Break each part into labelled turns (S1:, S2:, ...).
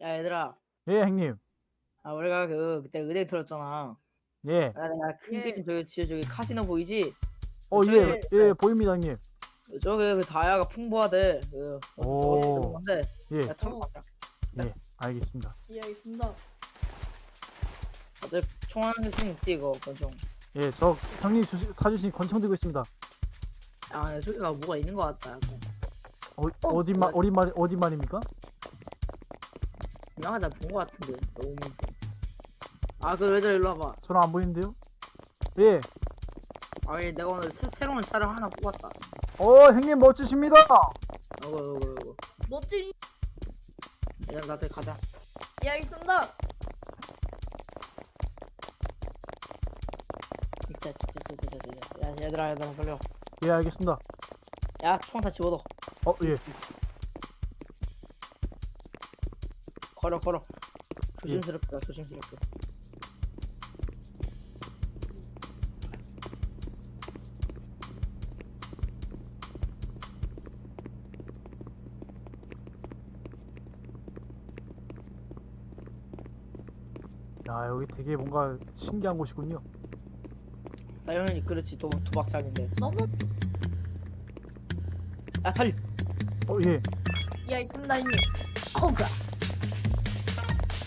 S1: 야 얘들아
S2: 예, 형님.
S1: 아 우리가 그 그때 의대 들었잖아
S2: 예.
S1: 아 내가 큰
S3: 예.
S1: 그림 저기 뒤에 저기 카지노 보이지?
S2: 어,
S1: 저기-
S2: 예, 예, 보입니다, 형님.
S1: 저기 그 다이아가 풍부하대 그
S2: 오.
S1: 어디서 건데
S2: 예,
S1: 야 타고 가자
S2: 알겠습니다.
S3: 예, 알겠습니다.
S1: 다들 총알 할수 있지 이거 권총
S2: 예, 저 형님 주시, 사주신 권총 들고 있습니다.
S1: 아 야, 저기가 뭐가 있는 것 같다 약간
S2: 어, 어디 말, 어디 말, 어디 말입니까?
S1: 유명하다 본것 같은데 너무 아그 얘들아 일로 와봐
S2: 저는 안 보이는데요? 예.
S1: 아니 내가 오늘 새, 새로운 차를 하나 뽑았다
S2: 어, 형님 멋지십니다.
S1: 이거 이거 이거
S3: 멋진.
S1: 일단 나한테 가자
S3: 예, 알겠습니다.
S1: 진짜 진짜 진짜 진짜 진짜 야 얘들아 얘들아 빨리
S2: 예, 알겠습니다.
S1: 와야총 다 집어넣어
S2: 어, 예.
S1: 걸어 걸어 조심스럽게 조심스럽게
S2: 야, 여기 되게 뭔가 신기한 곳이군요.
S1: 당연히 그렇지 도, 도박장인데
S3: 너무.
S1: 야 달려
S2: 어, 예.
S3: 예, 알겠습니다, 형님.
S1: 어우가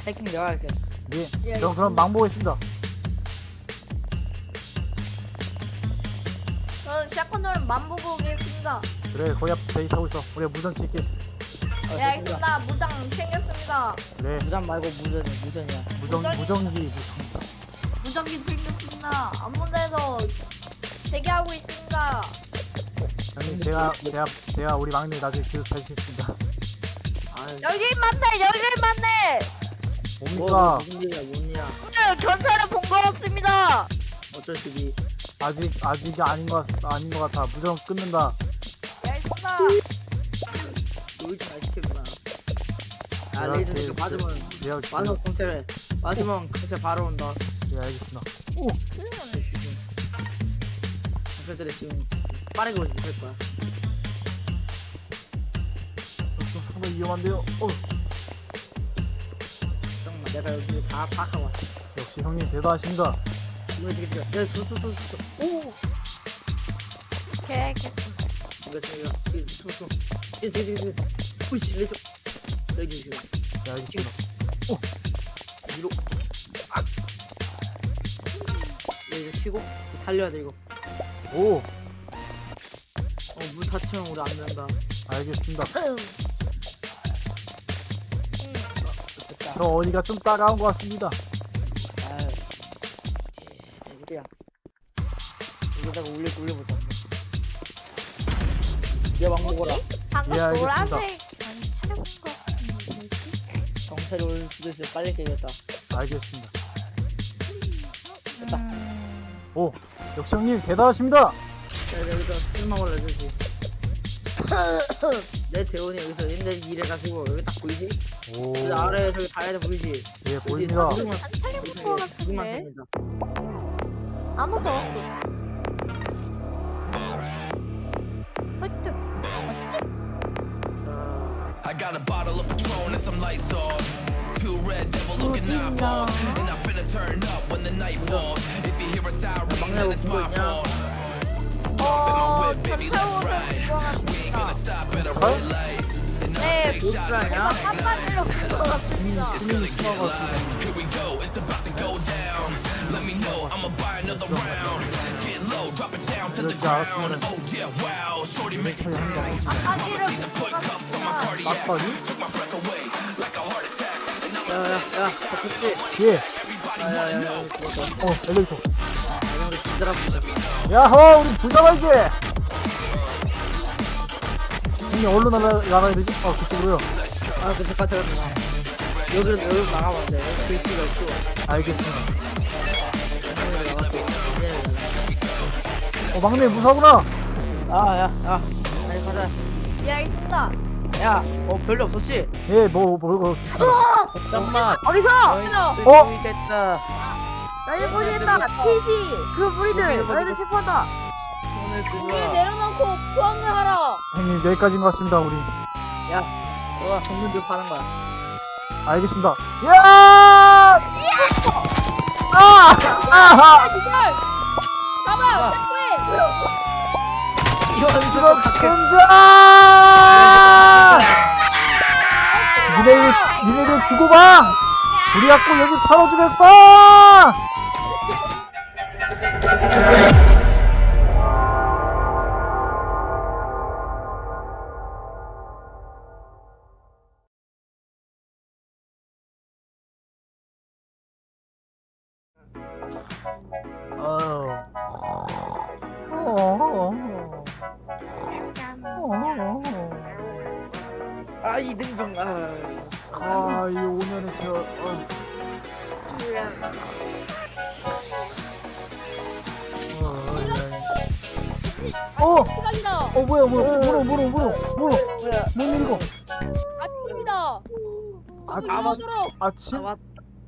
S1: 해킹 내가 할게
S2: 예.
S3: 예,
S2: 저 그럼 망 보겠습니다.
S3: 저는 샷건으로 만보고 오겠습니다.
S2: 그래, 거기 앞에서 데이트하고 있어. 우리 무전 칠게.
S1: 아,
S3: 예, 알겠습니다. 무장 챙겼습니다.
S2: 그래,
S1: 무전 말고 무전이 무전이야
S2: 무전, 무전기. 무전.
S3: 무장기 챙겼습니다. 아무데도 대기하고 있습니다.
S2: 형님, 제가, 제가, 제가 우리 막내 나중에 교육해주겠습니다.
S1: 아
S3: 여기 맞네, 여기 맞네.
S1: 뭐
S2: 뭡니까?
S1: 무슨 일이야 뭔 일이야
S3: 오늘 전차를 본것 같습니다.
S1: 어쩔 수비
S2: 아직, 아직이 아닌 것, 같, 아닌 것 같아. 무전 끊는다.
S1: 우리 잘 시켜주나 아
S2: 제가
S1: 레이저
S2: 제-
S1: 이거 맞으면
S2: 제- 제가,
S1: 맞으면 공채를 맞으면 공채 바로 온다
S2: 예, 알겠습니다.
S1: 경찰들이 지금 빠르게 오지 못할 거야
S2: 어, 좀 상당히 위험한데요. 어,
S1: 내가 여기 다 파악하고 왔어.
S2: 역시 형님.
S1: 이거 지금 지금 야 수수수수 오!
S3: 오케이, 오케이.
S1: 이거 지금 이거 지금 수수 지금 지금 지금 지금 우씨 레이저 여기 지금
S2: 예, 알겠습니다.
S1: 위로. 아 레이저 치고. 달려야 돼 이거.
S2: 오,
S1: 어물 다치면 우리 안 된다.
S2: 알겠습니다. 저 어디가 좀 따가운 것 같습니다.
S1: 아유 우리야 여기다가 올려 올려보자 얘막 먹어라
S3: 방금
S2: 예, 알겠습니다.
S3: 노란색 아니 같은데 뭐지?
S1: 경찰이 올 수도 있어 빨리 깨겠다
S2: 알겠습니다.
S1: 됐다.
S3: 음,
S2: 오, 역시 형님 대단하십니다.
S1: 야 여기다 술만 올려주지 내 대원이 여기서 옛날 일해 가지고 여기 딱 보이지?
S2: 오,
S1: 그 아래에 저기 다이아 보이지?
S2: 예, 보입니다.
S1: 두개만
S3: 같은데 아무도 화이트
S4: I got a bottle of Patron and some lights off. Two red devil looking eyeballs. And I'm finna turn up when the night falls. If you hear a siren, then it's my fault.
S3: 어 전차우를
S4: We ain't gonna stop at a red light.
S3: 네? 한마디로 같습니다
S4: Oh
S1: 야야야?
S2: 예,
S1: 야야야
S2: 어, 엘리베이터.
S1: 진짜라 보자
S2: 야호, 우리 부자말지. 형님 어디로 날아, 날아야 되지? 어, 그쪽으로요.
S1: 아 그 잠깐 잠깐 잠깐 여기로 여기로 나가면 돼 글귀가 쉬워.
S2: 알겠습니다.
S1: 여기로 나갈게
S2: 어, 막내 무사구나.
S1: 아 야야. 빨리 가자.
S3: 예 알겠습니다.
S1: 야 어 별로 없었지?
S2: 예, 뭐, 뭐, 뭐,
S1: 잠깐만.
S3: 어디서?
S2: 어?
S1: 보이겠다.
S3: 너희 보냈다. 티시. 그 무리들. 너희들 체포한다 우리
S1: 들어
S3: 내려놓고 포항을 하라
S2: 형님 여기까지인 것 같습니다, 우리.
S1: 야 너가 정문 좀 파는 거야
S2: 알겠습니다. 야! 아! 아하!
S3: 가봐 체포해
S1: 이거 다
S2: 진짜! 니네들, 니네들 두고 봐! 우리 갖고 여기 털어주겠어!
S1: 아, 아,
S2: 맞- 힘들어.
S3: 아,
S2: 아,
S1: 진, 맞,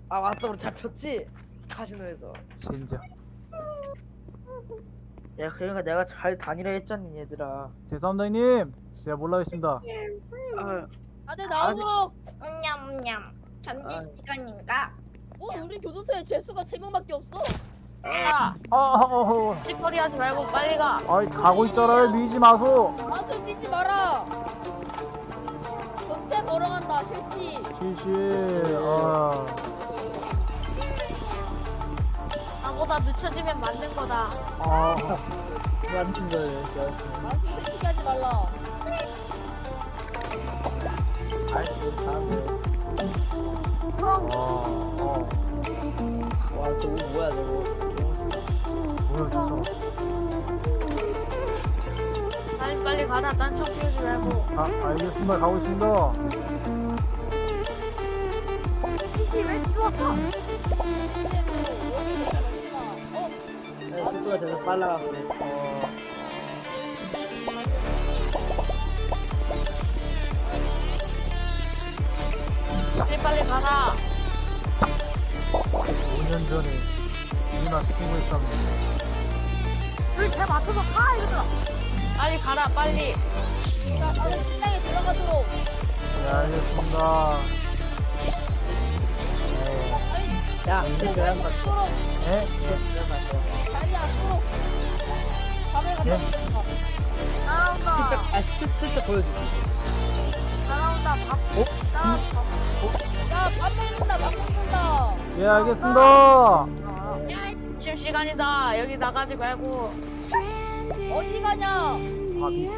S1: 아 맞다고 잡혔지? 카지노에서.
S2: 진짜.
S1: 야 그러니까 내가 잘 다니라 했잖니 얘들아.
S2: 죄송합니다, 형님. 제가 몰라겠습니다.
S1: 아.
S3: 다들 아, 네. 나오도록.
S5: 냠냠 전진지간인가? 아.
S3: 어, 우리 교도소에 죄수가 세 명밖에 없어.
S2: 야, 아, 아, 어, 어. 어.
S5: 찌꺼리 하지 말고 빨리 가.
S2: 아이, 가고 있잖아 밀지 마소.
S3: 나한테 뛰지 마라. 전체 걸어간다. 실수.
S2: 3시 아.
S5: 나보다 늦춰지면 맞는 거다.
S2: 아.
S1: 남친 거예요
S3: 남친 시키하지 말라
S1: 잘해 잘하네 와와 저거 뭐야 저거
S2: 뭐야 진짜
S5: 빨리 빨리 가라. 딴청 피우지 말고.
S2: 아 알겠습니다. 가고 있습니다.
S3: 왜 들어왔어? 어?
S1: 네, 속도가 되게 빨라가지고
S2: 어,
S5: 빨리 빨리 가라.
S2: 5년 전에 누나 스팅했었는데.
S3: 불잘 맞춰서 가 이거들아
S5: 빨리 가라. 빨리.
S3: 자 다들 식당에 들어가도록
S2: 네, 알겠습니다.
S1: 야 근데 왜안 갔어
S3: 도록
S2: 네?
S1: 왜안 갔어
S3: 자리 앉도록 밤에 가자 따라온다
S1: 슬쩍 아 슬쩍 슬쩍 보여주지
S3: 따라온다 밥
S1: 어?
S3: 야 밥 먹는다 밥 먹는다
S2: 예, 알겠습니다.
S5: 지금 시간이다. 여기 나가지 말고.
S3: 어디 가냐
S2: 밥이,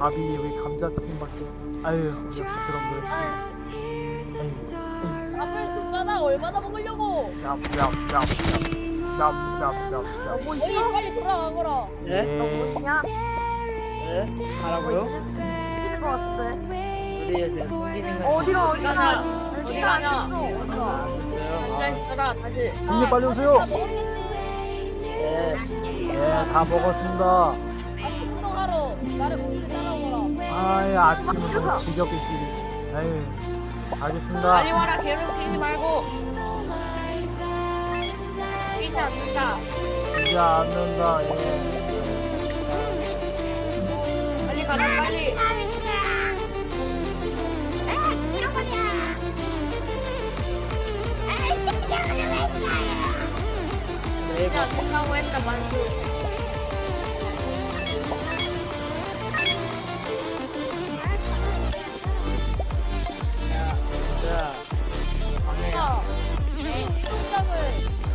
S2: 밥이 왜 감자튀김밖에. 아유, 역시 그런 걸.
S3: 밥을 줬잖아 얼마나 먹으려고
S2: 얍, 얍, 얍, 얍, 얍, 얍, 얍.
S3: 너희 빨리 돌아가거라
S1: 네?
S2: 예.
S3: 뭐냐
S1: 네? 가라고요?
S3: 뛰는 거 같은데
S1: 우리에 대해 숨기는 건
S3: 어디가
S5: 어디 가냐? 어디 가냐?
S1: 없어요
S5: 시간 있어라. 다시.
S2: 형님 빨리 오세요.
S3: 다 먹었겠지
S1: 네
S2: 예, 다 먹었습니다.
S3: 운동하러 나를 공주 따라오거라
S2: 아이, 아침은 너무 지겹게 시리. 아유, 알겠습니다.
S5: 빨리 와라. 괴롭히지 말고. 뛰지 않는다.
S2: 이제 않는다. 예.
S5: 빨리 가라. 빨리.
S1: 네,
S5: 야, 된다고 했다. 만수.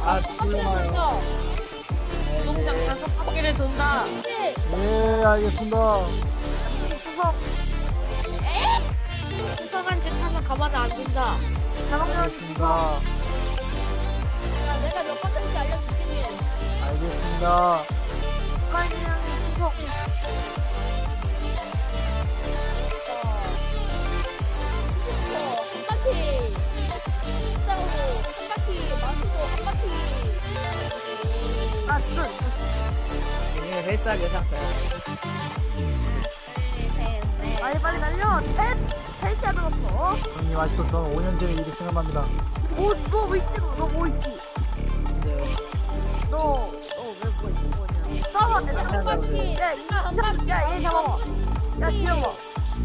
S1: 아
S3: 간다
S5: 운동장 다섯 바퀴를 돈다.
S2: 예, 알겠습니다.
S3: 구석
S5: 이상한 짓 하면 가만히 안 둔다.
S2: 알겠습니다.
S3: 야 내가 몇 번째인지 알려줄게
S2: 알겠습니다.
S3: 북한이랑의 구석
S1: 아네 헬스하게 상태야
S3: 빨리 빨리 달려. 셋 셋이야 들었어
S2: 형님 아직도 저는 5년 전의 일이 생각납니다.
S3: 뭐너뭐 있지 너뭐 있지? 너너왜뭐 있지? 뭐냐? 싸워 내가 한 바퀴. 야 이거 한 바퀴 야얘 잡아봐 야 기어봐.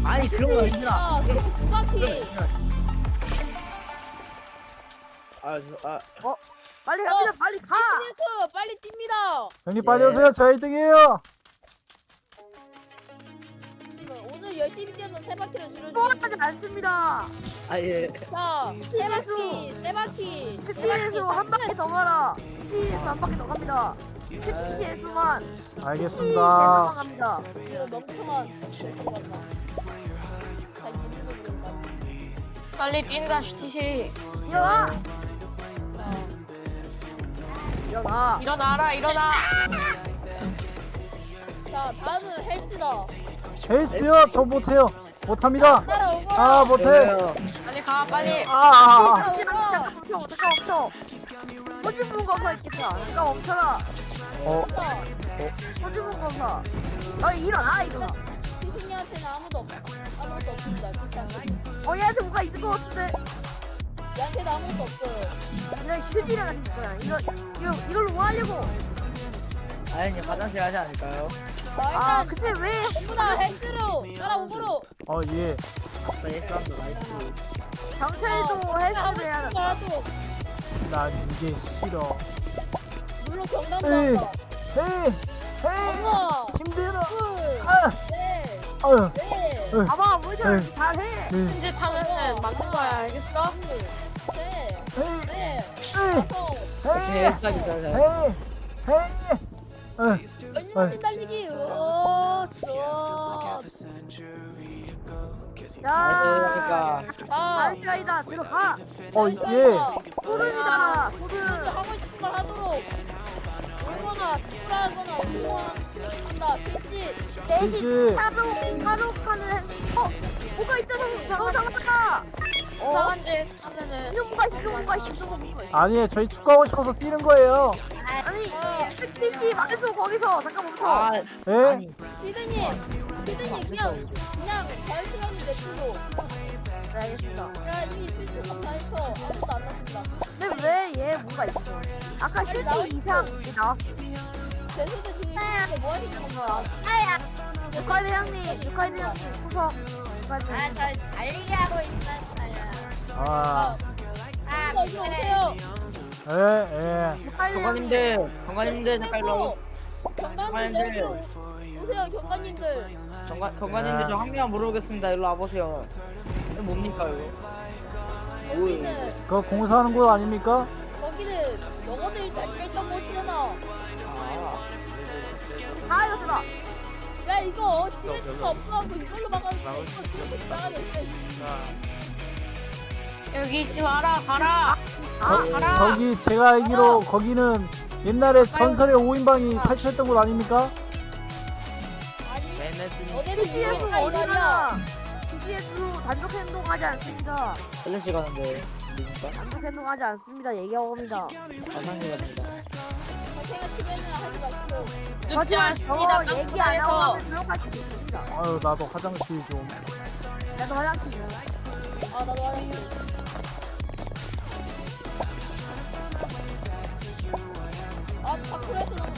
S1: 아니 그런 거 있나
S3: 아, 두 바퀴.
S1: 아, 저, 아,
S6: 빨리 갑니다. 빨리 가.
S3: 스네크 빨리 뜁니다.
S2: 형님 빨리
S1: 예.
S2: 오세요. 저 1등이에요.
S3: 오늘 열심히 뛰어서 세 바퀴를
S6: 뽀하지
S3: 줄여주고.
S6: 않습니다.
S1: 아, 예.
S3: 자, 세 바퀴, 세 바퀴. 세
S6: TC에서 한 바퀴 더 가라. TC에서 한 바퀴 더 갑니다. TC에서만.
S2: 알겠습니다.
S6: 갑니다.
S3: 이런 멍청한.
S5: 빨리 뛴다 슈티시.
S6: 일어나 일어나.
S5: 일어나라 일어나.
S3: 자, 다음은 헬스다.
S2: 헬스요? 저 못해요. 못합니다.
S3: 따라오거라.
S2: 아 못해.
S5: 빨리 가 빨리.
S2: 아, 아, 아.
S3: 따라오거라.
S6: 멈춰 잠깐 멈춰 호주문 검사 있겠다. 잠깐 멈춰라
S2: 어
S3: 자,
S6: 호주문 검사. 너 일어나 일어나.
S3: 티승이한테는 아무도 없, 아무도 없습니다.
S6: 어 얘한테 뭔가 있는 거 같은데
S3: 얘한테는 아무것도 없어요.
S6: 이런 휴지를 가진 거야 이거 이거 이걸로 뭐 하려고
S1: 아니, 화장실 하지 않을까요?
S3: 자,
S6: 아
S3: 일단
S6: 근데
S3: 왜다 헬스로 따라오거라.
S2: 어, 예.
S1: 아싸, 헬스한다, 나이스.
S6: 경찰도 헬스를 해야
S3: 하고
S6: 한다.
S2: 난 이게 싫어.
S3: 물론 경담도
S2: 에이.
S3: 한다.
S2: 헤이, 헤이,
S3: 하나,
S2: 힘들어.
S3: 둘,
S2: 아,
S3: 셋,
S2: 아유,
S3: 넷,
S6: 봐봐 모니터
S2: 에이.
S6: 잘해
S2: 네,
S5: 현재 타면은 맞는 거야 알겠어?
S6: 자
S1: 그러니까.
S3: 자,
S6: 반시라이다 들어가
S2: 어, 예.
S6: 소등이다
S3: 또
S6: 소등
S3: 하고 싶은 걸 하도록. 울거나 축구하거나 운동한다. 필시.
S6: 대신. 하루 하루 하는 어 뭐가 있잖아 어 잠깐만 어
S5: 이상한 짓 하면은
S6: 이거 뭐가 있어
S2: 아니에요. 저희 축구하고 싶어서 뛰는 거예요.
S6: 아니 택시 망했어 거기서 잠깐 멈춰
S1: 아,
S2: 예?
S3: 피드님, 피드님 그냥 그냥 자유시간이 내주고.
S6: 네 알겠습니다
S3: 제가 이미 실수가 다 해서 아무도 안 났습니다.
S6: 근데 왜얘 뭐가 있어 아까 슈팅 이상 나왔어
S3: 제수도 지금 이렇게 뭐 하시는 건가?
S6: 주카이 대장님 주카이 대장님 후석 주카이 대장님
S3: 달리기 하고 있었어요.
S2: 아,
S3: 아, 이리 오세요.
S2: 예, 예.
S1: 경관님들, 경관님들, 잠깐 일로 와.
S3: 경관님들 여기로 오세요, 경관님들.
S1: 경관, 경관님들 저 한 명만 물어보겠습니다. 일로 와보세요. 이거 뭡니까, 이거?
S3: 여기는
S2: 그거 공사하는 곳 아닙니까?
S3: 거기는 영어들이 잘 껴있던 곳이잖아.
S1: 아,
S6: 이거
S3: 스트레스가 없어갖고 이걸로 막아서 이거 돼.
S5: 여기 있지 마라 가라
S2: 저,
S5: 가라.
S2: 저기 제가 알기로 거기는 옛날에 전설의 5인방이 탈출했던 곳 아닙니까?
S6: TC에서
S3: 유명하니까 이
S6: 어디
S3: 말이야.
S6: TC에서 단독 행동하지 않습니다
S1: 헬스 가는데, 뭡니까?
S6: 단독 행동하지 않습니다 얘기하고 갑니다
S1: 화장실 갑니다.
S3: 하지 마시고.
S6: 하지만 얘기 안 하고 하면 들어갈 수도 있습니다
S2: 아유, 나도 화장실 좀.
S6: 나도 화장실 좀.
S3: 아 나도 화장실. 아 차크레스 너무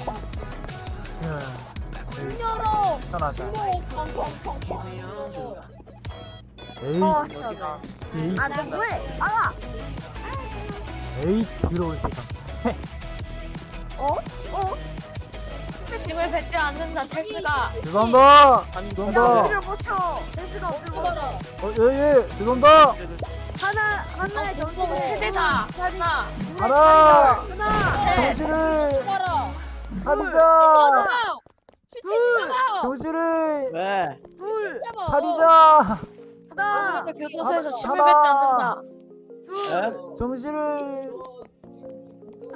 S2: 예.
S3: 열어.
S2: 편하다.
S3: 이거 팡팡팡팡.
S2: 에이,
S6: 어 시원해
S2: 에이,
S6: 아너 뭐해 알아
S2: 에이, 더러운 세상.
S6: 어? 어?
S5: 힘을 뱉지 않는다 텔스가
S2: 죄송합니다.
S6: 야
S2: 죄송합니다.
S6: 우리를 못쳐 센스가 없는 거
S3: 봐라.
S2: 어, 예, 예, 죄송합니다.
S6: 하나 하나의 정신을
S5: 세대다 하나
S2: 하나,
S6: 하나
S2: 정신을
S3: 봐라.
S2: 차리자.
S3: 슈팅 잡아.
S2: 정신을
S1: 왜?
S6: 둘
S3: 잡아.
S2: 차리자.
S6: 하나
S5: 교도소에서 힘을
S2: 하나.
S5: 뱉지 않는다
S6: 둘
S1: 에?
S2: 정신을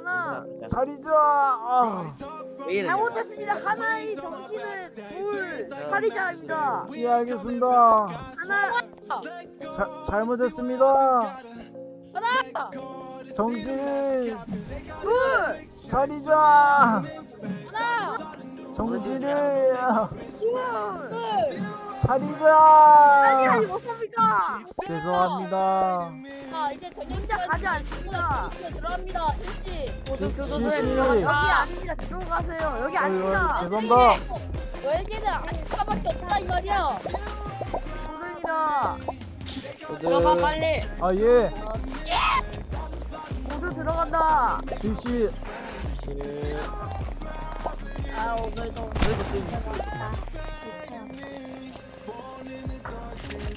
S6: 하나
S2: 차리자. 아,
S1: 왜 이래?
S6: 잘못했습니다 하나의 정신을 둘 차리자입니다
S2: 예, 알겠습니다.
S6: 하나
S2: 자, 잘못했습니다.
S3: 하나.
S2: 정신을
S6: 둘
S2: 차리자.
S3: 하나.
S2: 정신을
S6: 둘
S2: 차리자.
S6: 아니 못합니까
S2: 죄송합니다.
S3: 자 이제 저녁
S6: 진짜 가지 않습니다
S3: 들어갑니다. 일시.
S5: 모두 교도소에
S2: 실시.
S6: 여기
S5: 들어간다
S6: 아닙니다 저쪽으로 가세요 여기
S2: 어,
S6: 아닙니다
S2: 어, 죄송합니다.
S3: 너에게는 아직 차밖에 없다 이 말이야.
S6: 도전이다
S5: 들어가 빨리
S2: 아, 예.
S6: 모두 들어간다.
S2: 실시
S3: 아 오늘도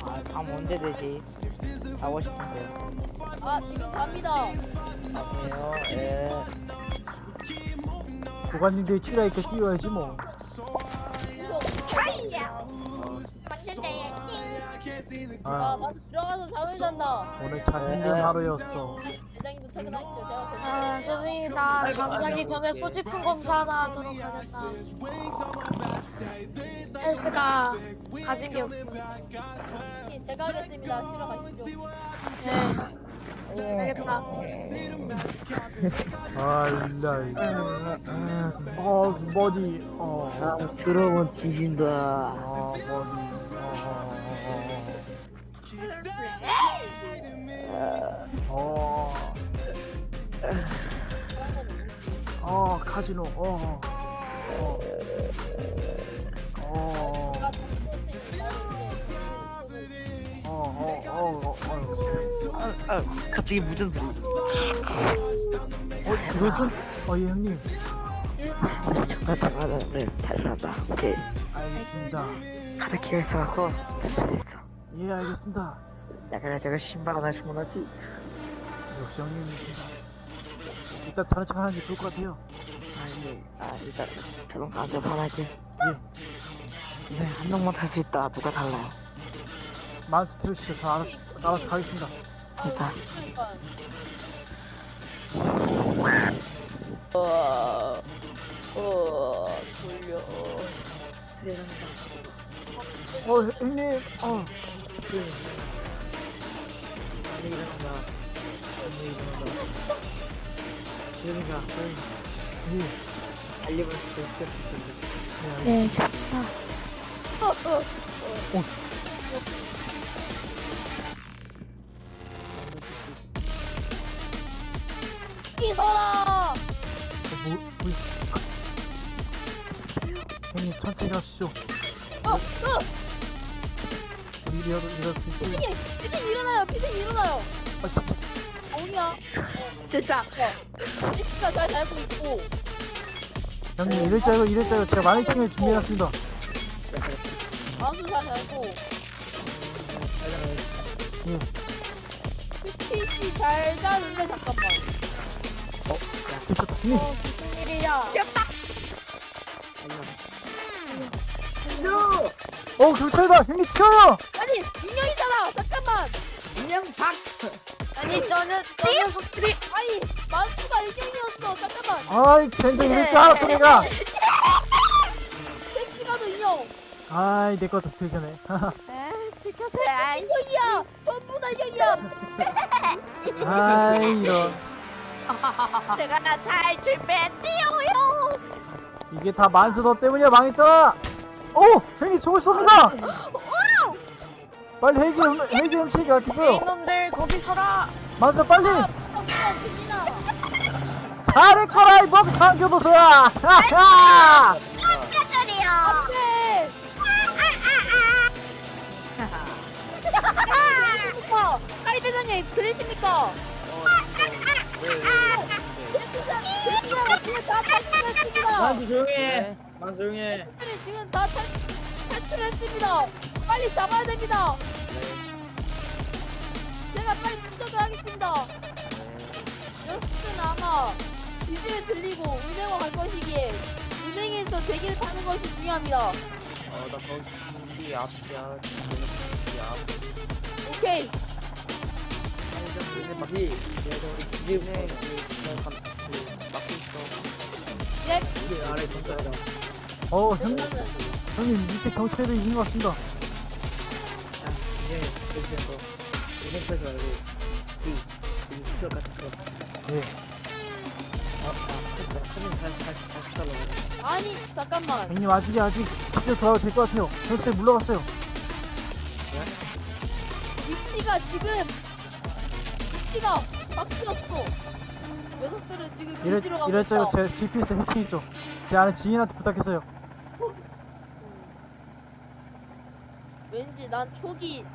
S1: 아 밤 언제 되지? 자고 싶은데
S3: 아 지금 갑니다.
S1: 아니에요 예
S2: 고관님들이 킬라이트 띄워야지 뭐
S3: 아
S2: 아,
S3: 나도 들어가서 잠을 잔다.
S2: 오늘 참 힘든 하루였어.
S3: 대장님도 퇴근하시죠. 제가.
S5: 아 선생님 나 잠자기 전에 소지품 검사 하나 하도록 하겠다. 헬스가 가진 게 없어
S3: 예, 제가 하겠습니다. 쉬러 가시죠.
S5: 네. 알겠다.
S2: 아 일라 어 머리 어.
S1: 아 들어오면 뒤진다.
S2: 어, 머리 어, 어, 어, 카지노, 어, 어, 어. 어, 어, 어, 어, 어,
S1: 아 갑자기 무슨 소리
S2: 어, 그것은, 어, 예, 형님,
S1: 맞아 그래 잘 살았다 오케이
S2: 알겠습니다.
S1: 있어갖고 할수 있어
S2: 예, 알겠습니다.
S1: 나 그래가지고 신발 하나 주문하지
S2: 역시 형님이십니다. 이따 자는 척 하는 게 좋을 것 같아요.
S1: 아니 아 일단 자동차 앉아서 하나 할게
S2: 예,
S1: 네한 명만 탈 수 있다 누가 달라
S2: 만수 태우시죠. 저 알아, 알아서 가겠습니다.
S1: 일단
S3: 어, 어, 졸려.
S2: 어, 형님, 어,
S1: 빨리 일어난다 빨리 일어난다 조용히 가 조용히
S2: 예,
S1: 달리면 좋겠어
S5: 네
S3: 이소라!
S2: 어, 뭐, 뭐, 형님 천천히 가시죠.
S3: 어, 어!
S2: 우리 이러 이러 이
S3: 피디님! 피디님 일어나요! 피디님 일어나요!
S2: 아, 진짜.
S3: 뭐냐?
S1: 진짜
S3: 피디가 잘 살고 있고.
S2: 형님 이럴 줄 알고 이럴 줄 알고 제가 마네킹을 준비해놨습니다.
S3: 아수 잘 살고.
S2: 예,
S3: 피디 잘 자는데 잠깐만.
S2: 됐다. 형님,
S3: 무슨 일이야?
S2: 어 경찰이다. 형님 튀어요.
S3: 인형
S1: 박
S5: 아니 저는 저 녀석들이
S3: 아니 만수가 인형이었어! 잠깐만!
S2: 아이 젠장 이럴 줄 알았어 내가.
S3: 섹시가도 인형!
S2: 아이 내거 더 들켜네.
S3: 인형이야! 전부 다 인형이야!
S2: 아이 이런.
S5: 제가 잘 준비했지요
S2: 이게 다 만수 너 때문이야 망했잖아. 오 형님 저걸 쏩니다. 빨리 헬기 훔- 헬기 훔치기 아끼세요.
S5: 이놈들 거기 서라
S2: 만수 빨리.
S3: 아!
S2: 잘했거라 이 멍청한 교도소야. 하하.
S3: 안 돼! 오빠! 하이 대장님 들으십니까?
S1: 만수 조용해 만수 조용해
S3: 지금 다 탈, 탈출했습니다! 빨리 잡아야 됩니다! 제가 빨리 추적을 하겠습니다! 녀석들은 아마 기지를 들리고 은행으로 갈 것이기에 은행에서 대기를 타는 것이 중요합니다.
S1: 어나 거기 앞이야.
S3: 오케이.
S1: 막 내가 우리 그 막고 있어
S3: 예.
S1: 우리 아래 경찰이다
S2: 어 형님 형님 밑에 경찰들이 있는 것 같습니다.
S1: 야 이제 그래서 이 행사지 말고 이이 필요 같은 거
S2: 예.
S1: 아, 아, 큰일 큰일 잘잘잘 살아
S3: 아니 잠깐만.
S2: 형님 아직이 아직 집에 돌아가도 될것 같아요. 경찰이 물러갔어요.
S3: 위치가 지금 위치가 바뀌었어. 녀석들은 지금
S2: 이럴
S3: 가고
S2: 이럴 줄 알고
S3: 있다.
S2: 제 GPS 해킹했죠. 제 아는 지인한테 부탁했어요.
S3: 난 초기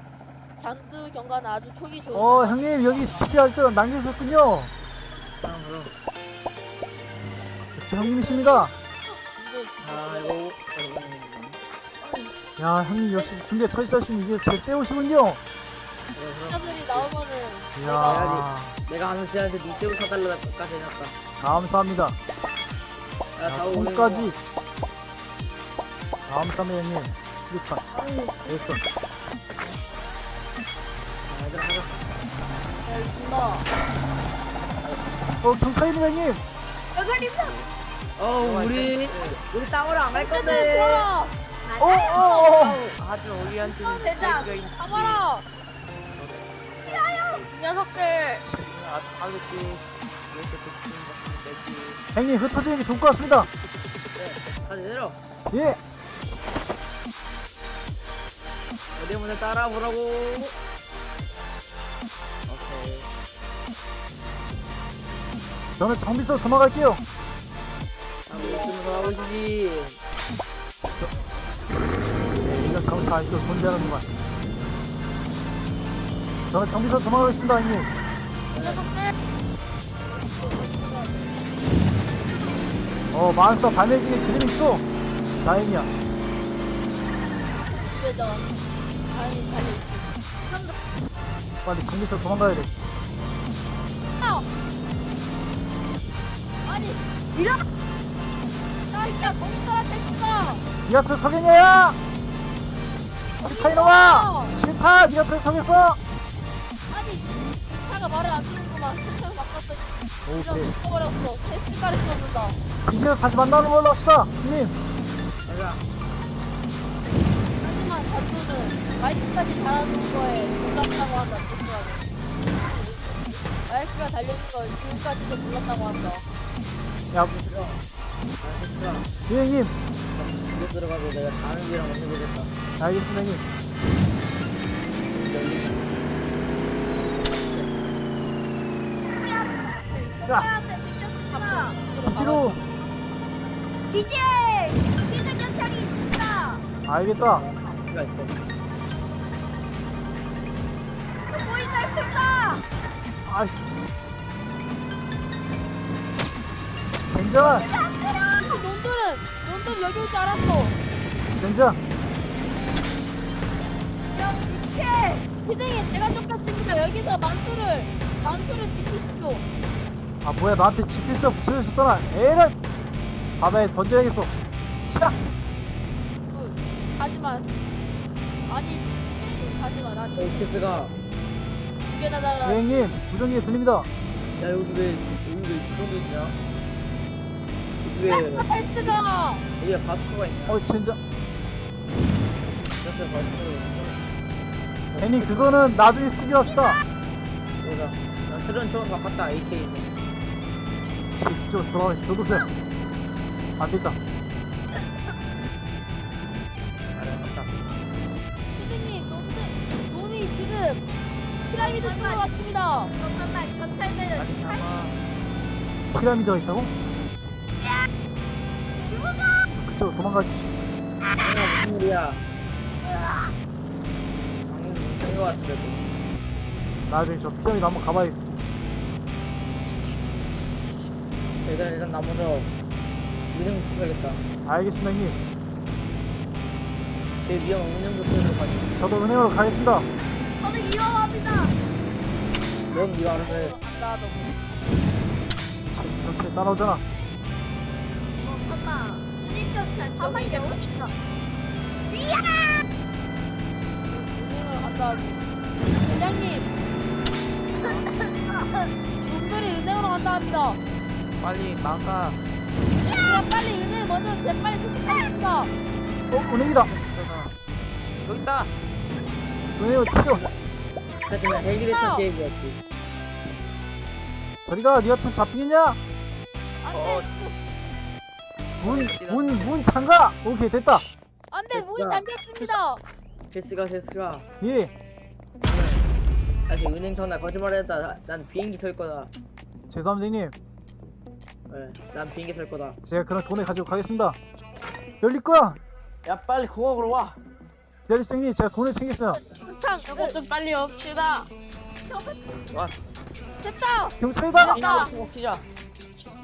S3: 잔두 경과는 아주 초기 좋은.
S2: 어 형님 여기 피할 때 남겨주셨군요.
S1: 그럼 그럼.
S2: 역시 형님이십니다. 야 형님 역시 중계 터치하시면 이게 제 세우시군요.
S3: 신자들이 나오면은
S2: 이야
S1: 내가 하는 시간에 니 떼고 사달라까지 해놨다.
S2: 감사합니다.
S1: 야,
S2: 야,
S1: 다오
S2: 콩까지. 감사합니다 형님. 수류탄. 됐어.
S1: 얘들아 가자.
S3: 잘 준다.
S2: 어 경찰입니다 형님.
S1: 어 우리 우리 땅으로 안 갈 건데.
S3: 들어라.
S2: 어, 어, 어.
S1: 우리한테는
S6: 어, 대장.
S3: 가봐라.
S5: 이 녀석들.
S1: 아, 내지.
S2: 형님 흩어지는 게 좋을 것 같습니다.
S1: 네, 가자 내려.
S2: 예.
S1: 어디 문에 따라 보라고. 오케이.
S2: 저는 정비서 도망갈게요.
S1: 하고 있으면 가보시지.
S2: 네, 이런 정차 아직도 존재하는구만. 저는 정비서 도망가겠습니다 형님. 어 마을서 발매직에 그림 있어. 다행이야.
S3: 그래도 다 행히 달리.
S2: 빨리 정비서 도망가야 돼.
S3: 아! 아니 이런. 야 이따 공사한테 죽어.
S2: 니가트 석연이야! 싫다 이놈아! 싫다! 니가트 석였어!
S3: 아니 차가 말을 안 듣는구만. 세차를 바꿨어.
S2: 오케이.
S3: 죽어버렸어. 개스가를 쏘는다.
S2: 이제 다시 만나는 걸로 합시다 형님
S1: 가자.
S3: 자두는 마이크까지 달아놓은 거에 놀랍다고 한다. 조심하게. 마이크가 달려있는 걸 지금까지도 몰랐다고 한다.
S2: 야
S1: 아, 됐어.
S2: 예, 형님
S1: 이거 들어가고 내가 다른 길랑 먼저 보겠다.
S2: 알겠습니다 형님 자 뒤로
S6: 기재! 기재 경찰이 있습니다.
S2: 알겠다
S1: 키가 있어.
S6: 보이가 있습니다.
S2: 아이 젠장
S3: 놈들은 놈들 여기 올 줄 알았어.
S2: 젠장
S6: 경찰!
S3: 희생이 제가 쫓겼습니다. 여기서 만수를 만수를 지키시오.
S2: 아 뭐야 나한테 GPS 붙여져 있었잖아 에런 바다에 던져야겠어 차
S3: 그, 하지만 아니 그, 하지만 나
S1: 어,
S3: 지금
S1: 키스가.
S3: 두 개나 달라.
S2: 예, 형님 무전기 들립니다
S1: 야, 여기 왜, 여기 왜 그런 게 있냐? 여기 왜,
S3: 텔스가
S1: 여기에 바스커가 있냐?
S2: 어 젠장
S1: 이렇게 바스커가 있냐?
S2: 형님 그거는 나중에 쓰기로 합시다
S1: 여기다. 난 새로운 처음 바꿨다, AK에서.
S2: 저 돌아가 저도세요 안 됐다
S3: 피라미드 쪽으로 왔습니다.
S6: 잠깐만, 경찰들
S1: 잠아.
S2: 피라미드가 있다고? 그쪽으로 도망가주시
S1: 방금 무슨 일이야? 방금 무슨 거 왔어, 그래도.
S2: 나중에 저 피라미드 한번 가봐야겠어
S1: 일단, 일단 나 먼저 은행부터 가야겠다.
S2: 알겠습니다 형님
S1: 제일 위험한 은행부터 가지.
S2: 저도 은행으로 가겠습니다
S6: 저는 위험합니다.
S1: 해.
S3: 간다 너.
S2: 경찰에 따라오잖아
S6: 어, 잠깐만.
S3: 은행을 은행으로 간다 합니다.
S1: 빨리 나가.
S3: 그냥 빨리 은행 먼저 재빨리 도착하겠습니다.
S2: 어 은행이다
S1: 여기 있다.
S2: 은행으로 튀겨
S1: 하지만 헬기레이션 게임이었지.
S2: 저리가 니 같은 잡히겠냐?
S3: 안돼
S2: 문 문 문 잠가 오케이 됐다
S3: 안돼 문이 잠겼습니다.
S1: 제스가, 제스가.
S2: 예
S1: 아직 은행 터나 거짓말했다. 나- 난 비행기 탈 거다.
S2: 죄송합니다 형님
S1: 네, 난 비행기 탈 거다.
S2: 제가 그런 돈을 가지고 가겠습니다 열릴 거야
S1: 야, 빨리 공항으로 와.
S2: 형님 제가 돈을 챙겼어요.
S3: 항상
S5: 이거 좀 빨리 옵시다.
S1: 와.
S3: 됐다.
S2: 경찰이다.
S1: 이거 먹히자.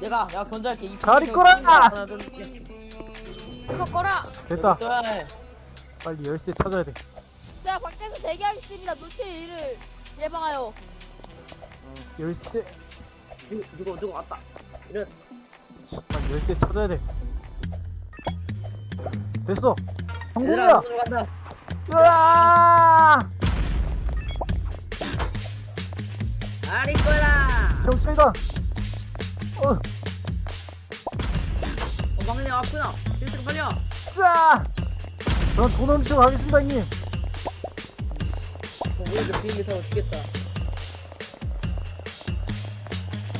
S1: 내가 내가 견제할게. 이둘 셋.
S5: 그거 꺼라.
S2: 됐다.
S1: 네.
S2: 빨리 열쇠 찾아야 돼.
S3: 자 밖에서 대기하겠습니다. 노출 일을 예방하여.
S2: 열쇠.
S1: 누구 누구 누구 왔다. 이런.
S2: 빨리 열쇠 찾아야 돼. 됐어. 성공이야 으아!
S1: 아리 거라.
S2: 경찰이다 어,
S1: 어 막내 왔구나. 일등 빨려.
S2: 자! 전돈 훔치고 가겠습니다 형님.
S1: 어 우리도 비행기 타고 죽겠다.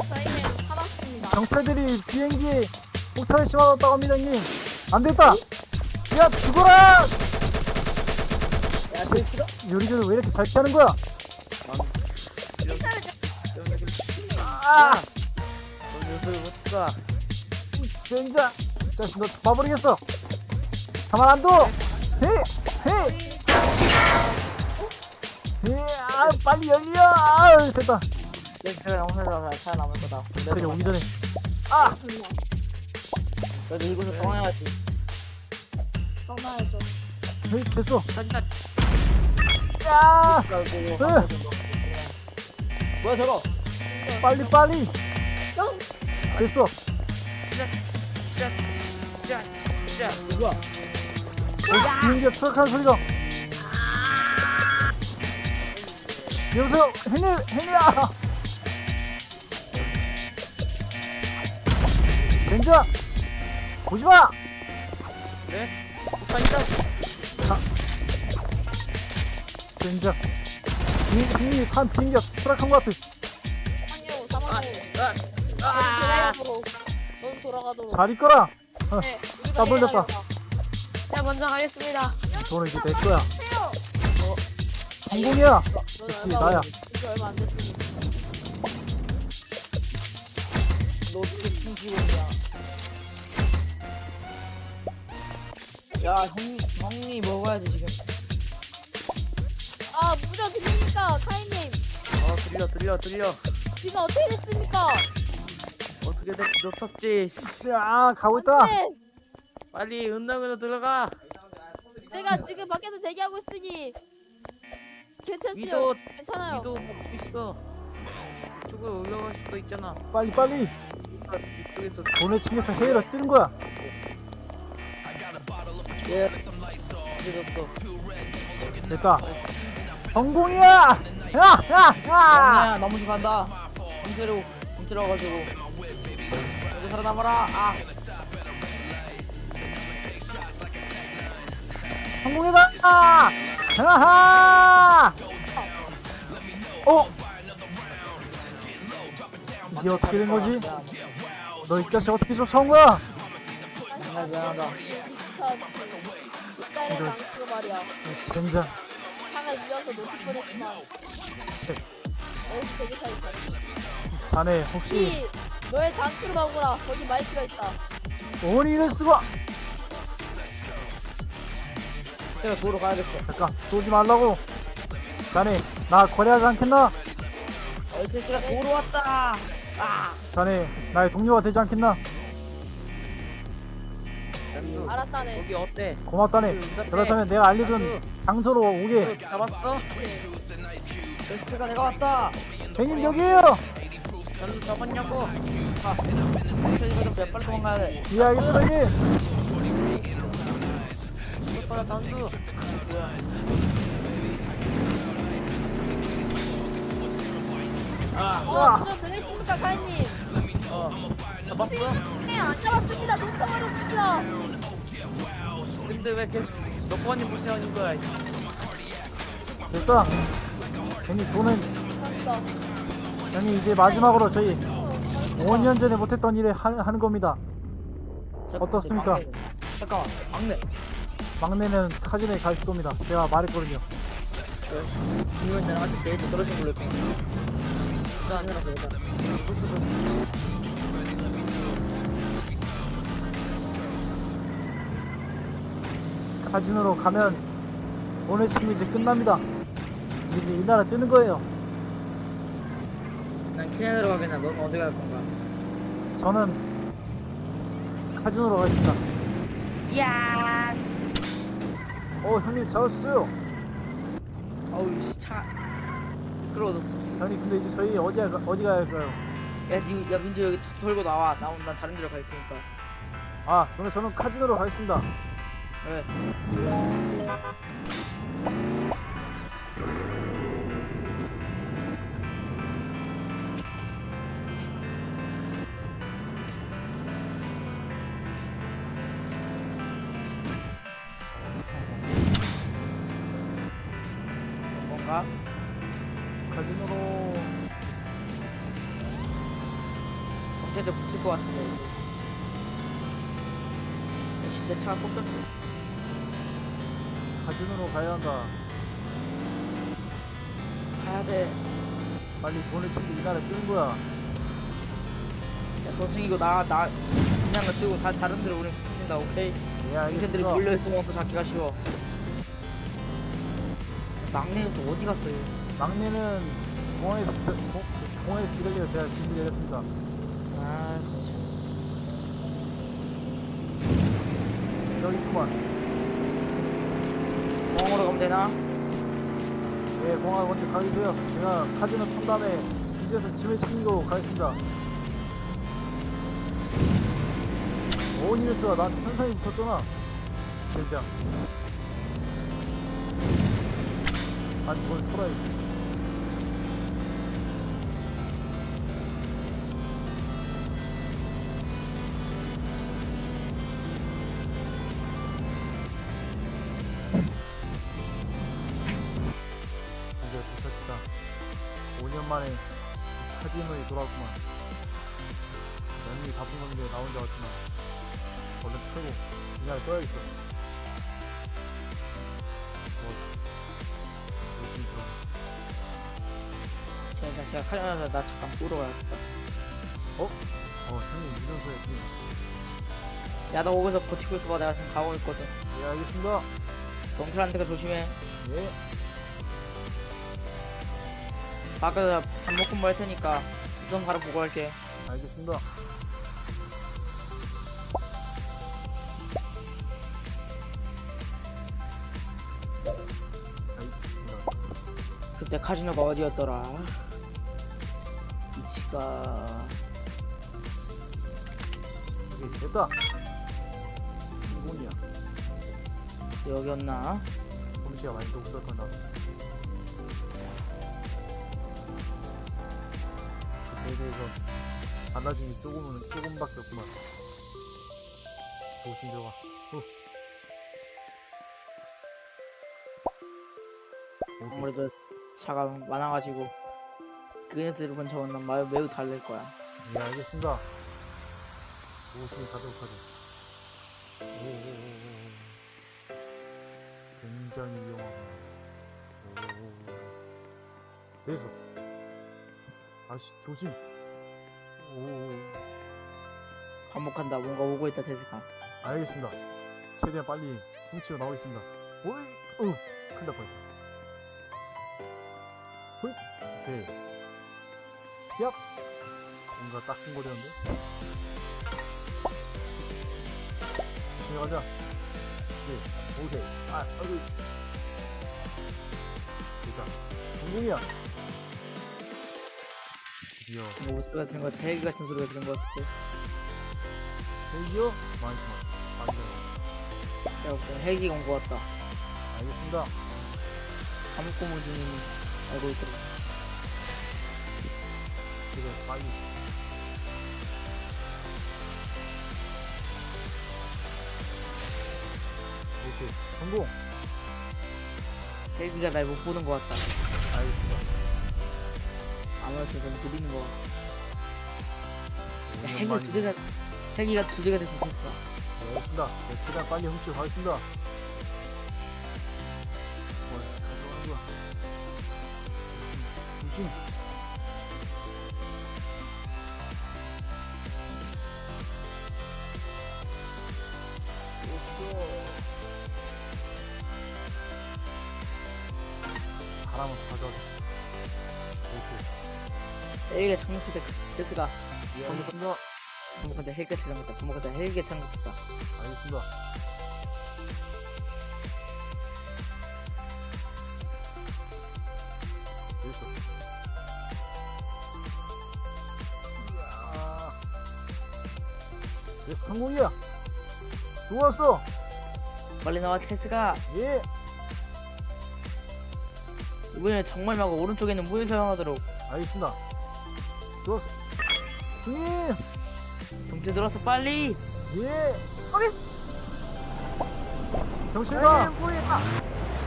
S5: 저희는 살았습니다.
S2: 경찰들이 비행기에 폭탄을 심어놨다고 합니다 형님. 안 됐다. 야 죽어라!
S1: 야 제이스가?
S2: 요리조리 왜 이렇게 잘 피하는 거야? 아!
S1: 못가
S2: 젠장 이 자식 너 잡아버리겠어. 가만 안 둬! 헤헤 아 빨리 열려! 아 됐다.
S1: 내가 살아남을 거다.
S2: 경찰이 오기 전에 아!
S1: 그래도 이곳을 떠나야지.
S3: 떠나야죠.
S2: 헤이 됐어 야. 으.
S1: 뭐야 저거?
S2: 빨리 빨리. 됐어.
S1: 누구야
S2: 어, 비행기가 추락하는 소리가. 여보세요? henry henry야. 젠장 보지마.
S1: 폭탄 있다
S2: 젠장 henry 산 비행기가 추락한 것 같아
S3: 상요 사망호.
S1: 아
S3: 돌아가도록. 넌 돌아가도록.
S2: 잘
S3: 네. 우리가
S2: 딱 걸렸다.
S3: 해야겠다.
S5: 제가 먼저 가겠습니다.
S2: 돈은 이제 내 거야 성공이야
S3: 넌
S2: 그치,
S3: 얼마
S2: 나야.
S3: 이제 얼마 안 됐으니.
S1: 너 어떻게 충치고냐 야 형님 형님 먹어야지 지금
S3: 들립니까 카이님?
S1: 어 들려 들려 들려.
S3: 지금 어떻게 됐습니까?
S1: 어떻게 됐지 놓쳤지?
S2: 자 가고 있다.
S3: 네.
S1: 빨리 은당으로 들어가.
S3: 내가 지금 밖에서 대기하고 있으니 괜찮어요.
S1: 위도
S3: 괜찮아요.
S1: 위도 먹고 있어. 이쪽으로 올라갈 수도 있잖아.
S2: 빨리 빨리.
S1: 이쪽에서.
S2: 돈을 챙겨서 해외로 뜨는 거야.
S1: 예. 늦었어?
S2: 됐다 성공이야 야 야야
S1: 영아야 나 먼저 간다 공태로 공태로 가지고 여기 살아남아라 아
S2: 성공이다 아! 하하 어 이게 어떻게 된 거지 너 이 자식 어떻게 쫓아온 거야
S1: 미안 미안하다
S3: 말이야.
S2: 젠장
S3: 창을 밀어서 놓칠 뻔했지만. 어우 되게 잘 있다.
S2: 자네 혹시
S3: 이 너의 장수를 막으라. 거기 마이크가 있다.
S2: 이럴 수가
S1: 내가 도로 가야겠어
S2: 잠깐 쏘지 말라고 자네 나 거래하지 않겠나
S1: 얼테스가 도로 왔다 아
S2: 자네 나의 동료가 되지 않겠나
S3: 알았다네.
S1: 여기 어때?
S2: 고맙다네. 그렇다면 내가 알려준 장소로 오게.
S1: 잡았어? 얼테스가 내가 왔다.
S2: 행님 여기에요
S1: 전도 잡았냐고? 아 얼테스가 좀몇 발 도망가야 돼?
S2: 예 알겠습니다 형님.
S1: 빨리 단수? 아,
S3: 어, 지금 들으십니까, 카이님?
S1: 어, 잡았어?
S3: 네, 안 잡았습니다. 놓쳐버렸습니다.
S1: 근데 왜 계속 몇 번이 무시하는 거야?
S2: 됐다 형님 돈은
S3: 감사합니다.
S2: 형님 이제 마지막으로 저희
S3: 어, 잘했습니다.
S2: 5년 전에 못했던 일을 하, 하는 겁니다
S1: 잠깐,
S2: 어떻습니까?
S1: 막내. 잠깐만, 막내.
S2: 막내는 카진에 갈 겁니다 제가 말했거든요
S1: 이건 내가 아직 데이트 떨어진 걸로 해
S2: 카지노로 가면 오늘 팀이 이제 끝납니다 이제 이 나라 뜨는 거예요
S1: 난 케냐로 가겠나? 넌 어디 갈 건가?
S2: 저는 카지노로 가겠습니다.
S1: 야.
S2: 어 형님 잡았어요.
S1: 어우 씨 차. 미끄러워졌어.
S2: 형님 근데 이제 저희 어디 가 어디 가야 할까요?
S1: 야, 니, 야 민주 여기 차 털고 나와. 나 오늘 난 다른 데로 갈 테니까.
S2: 아 그러면 저는 카지노로 가겠습니다.
S1: 그래. 뭔가?
S2: 카지노로
S1: 경찰대 붙을 것 같은데. 내 차가 꺾였어.
S2: 카지노로 가야 한다.
S1: 가야 돼.
S2: 빨리 돈을 챙겨 이 나라 뜨는 거야.
S1: 야, 더 챙기고 나, 나, 그냥 거 뜨고 다, 다른 데로 우린 붙는다, 오케이?
S2: 예
S1: 경찰들이
S2: 알겠습니다.
S1: 몰려있으면 또 잡기가 쉬워. 막내는 또 어디 갔어요?
S2: 막내는 공항에서 기다, 공, 공항에서 기다려 제가 준비 내렸습니다.
S1: 아, 진짜.
S2: 저기 있구만.
S1: 공항으로 가면 되나?
S2: 예, 공항 먼저 가주세요. 제가 카지노 턴 다음에 이제서 짐을 챙기고 가겠습니다. 오니메스가 나한테 현상이 붙었잖아. 젠장. 아니, 뭘 털어야지. 그냥 들어.
S1: 제가, 제가 카자나서 나 잠깐 보러 가야겠다.
S2: 어, 형님 유전서였지.
S1: 야, 너 거기서 버티고 있어봐. 내가 지금 가고 있거든.
S2: 예, 알겠습니다.
S1: 덩클한테가 조심해.
S2: 예,
S1: 밖에서 잠 먹고 말 테니까 우선 바로 보고.
S2: 알겠습니다. 알겠습니다.
S1: 카지노가 어디였더라? 위치가
S2: 예, 됐다. 이공이야.
S1: 여기였나?
S2: 솜씨가 많이 대해서 달라진 게 조금은 조금밖에 없구만. 조심 들어가. 후. 오케이.
S1: 아무래도 차가 많아가지고 그 녀석을 근처는 난 마- 매우 달릴 거야.
S2: 예, 알겠습니다. 조심히 가도록 하죠. 오오오오. 굉장히 위험하다. 됐어. 아씨, 조심. 오오오.
S1: 반복한다. 뭔가 오고 있다, 대세가.
S2: 알겠습니다. 최대한 빨리 훔치고 나오겠습니다. 오이, 어, 큰일 날 뻔. hui, 오케이. 얍! 뭔가 따끔거리는데? 들어가자. 네, 오케이. 아, 아이고. 됐다. 성공이야. 드디어,
S1: 뭐 소리가 들은 것 같아. 헬기 같은 소리가 들은 것 같아.
S2: 드디어, 많지만, 많이
S1: 야, 무슨 헬기가 온것 같다.
S2: 알겠습니다.
S1: 중이니 알고 있더라.
S2: 빨리. 오케이, 성공!
S1: 헬기가 날 못 보는 것 같다.
S2: 알겠습니다.
S1: 아무래도 좀 느리는 것 같아. 야,
S2: 5년
S1: 헬기가
S2: 만이-
S1: 두 대가, 헬기가 두 대가 됐으면 됐어.
S2: 네, 알겠습니다. 네, 최대한 빨리 훔치고 가겠습니다.
S1: 부모한테 헬기 착륙했다. 부모한테 헬기 착륙했다.
S2: 알겠습니다. 됐어. 이야. 성공이야. 좋았어.
S1: 빨리 나와 테스가
S2: 예.
S1: 이번에 정말 말고 오른쪽에 있는 무인 사용하도록
S2: 알겠습니다. 좋았어. 형님.
S1: 동체 들어서 빨리
S2: 예.
S6: 거기.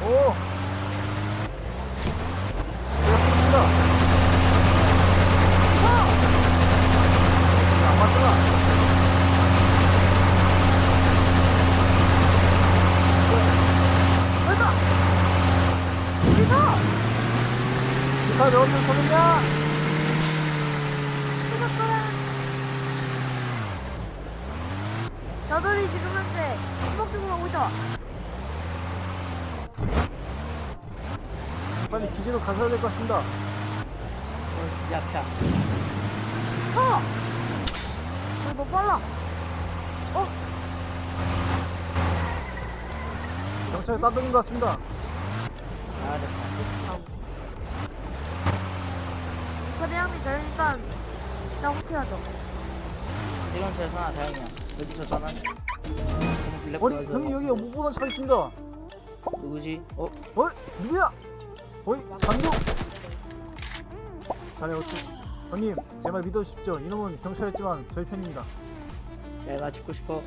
S2: 오. 좋았습니다. 안 맞잖아.
S6: 여기다. 여기다.
S2: 기타 어디 서느냐?
S6: 지금 현재 수목적으로 오고 있다.
S2: 빨리 기지로 가셔야 될 것 같습니다.
S1: 어, 기지 앞이야.
S6: 어! 왜너 빨라? 어?
S2: 경찰 따돌린 것 같습니다.
S1: 아 됐다.
S6: 사대장님 되니까 나 호퇴하죠.
S1: 이런 차에서 하나 다행이야. 여기서 떠난.
S2: 아니, 형님 여기 못 보던 차 있습니다.
S1: 누구지? 어?
S2: 어? 누구야? 어이, 장교? 자네 어찌? 형님, 제 말 믿어주십시오. 이놈은 경찰이지만 저희 편입니다.
S1: 내가 죽고 싶어.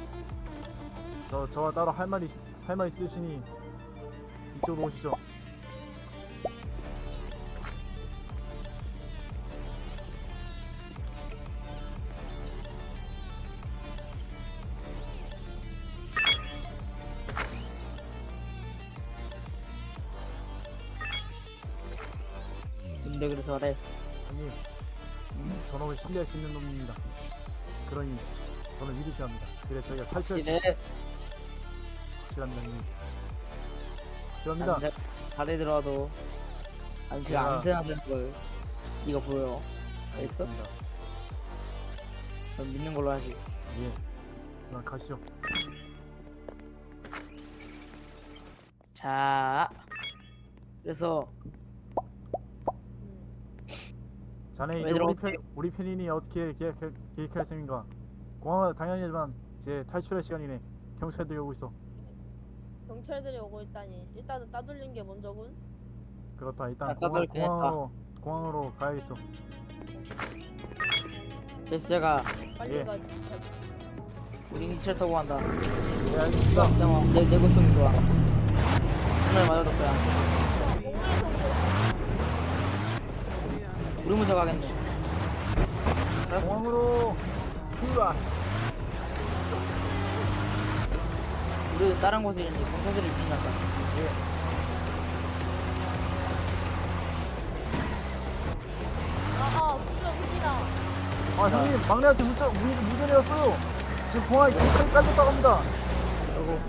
S2: 저, 저와 따로 할 말이, 할 말 있으시니 이쪽으로 오시죠.
S1: 근데 그래서 그래.
S2: 형님, 저놈을 신뢰할 수 있는 놈입니다. 그러니 저는 믿으셔야 합니다. 그래 저희가 탈출할 수
S1: 확실해.
S2: 확실합니다, 형님. 확실합니다.
S1: 발에 들어와도 아니 제가 안전하다는 걸 이거 보여. 알겠어? 넌 믿는 걸로 하지.
S2: 예. 그럼 가시죠.
S1: 자. 그래서
S2: 자네
S1: 왜
S2: 이제 우리? 편 우리 편이니 어떻게 계획할, 계획할 셈인가? 공항은 당연하지만 이제 탈출할 시간이네. 경찰들이 오고 있어.
S3: 경찰들이 오고 있다니. 일단은 따돌린 게 먼저군.
S2: 그렇다. 일단
S1: 아,
S2: 공항,
S1: 따돌긴 했다.
S2: 공항으로 공항으로 가야겠죠.
S1: 제스제가
S3: 빨리
S2: 예.
S3: 가.
S1: 우리 기차 타고 간다.
S2: 네 알겠습니다.
S1: 그다음 내 내구성이 좋아. 정말 맞아도 거야.
S3: 공항에서 오고
S1: 우리 먼저 가겠네.
S2: 공항으로 출발.
S1: 우리도 다른 곳에 있는 경찰들이 민난다.
S2: 예.
S3: 아아 무전 후기다.
S2: 아 형님 막내한테 문자 문, 문전이 왔어요. 지금 공항에 경찰이 깔렸다고 합니다.
S1: 그리고